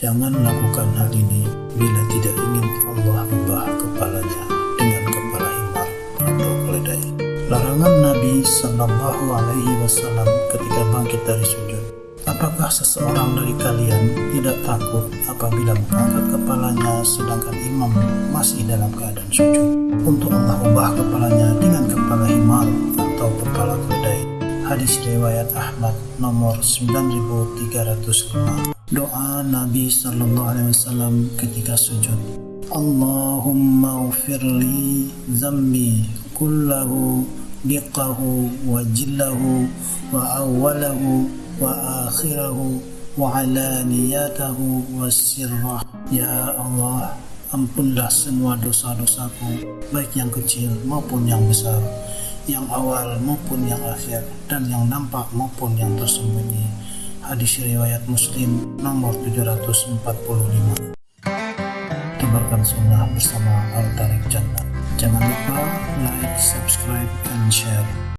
Jangan lakukan hal ini bila tidak ingin Allah membah kepalanya dengan kepala himar atau keledai. Larangan Nabi Shallallahu Alaihi Wasallam ketika bangkit dari sujud. Apakah seseorang dari kalian tidak takut apabila mengangkat kepalanya sedangkan imam masih dalam keadaan sujud? Untuk Allah ubah kepalanya dengan kepala himar atau kepala keledai. Hadis riwayat Ahmad nomor 9305. Doa Nabi Sallallahu Alaihi Wasallam ketika sujud. Allahumma ufirli zambi kullahu diqahu wa jillahu wa awalahu wa akhirahu wa alaniyatahu wa sirrah. Ya Allah, ampunlah semua dosa-dosaku, baik yang kecil maupun yang besar, yang awal maupun yang akhir, dan yang nampak maupun yang tersembunyi hadis riwayat muslim nomor 745 tebarkan sunnah bersama Al Tarik Jannah. Jangan lupa like, subscribe, and share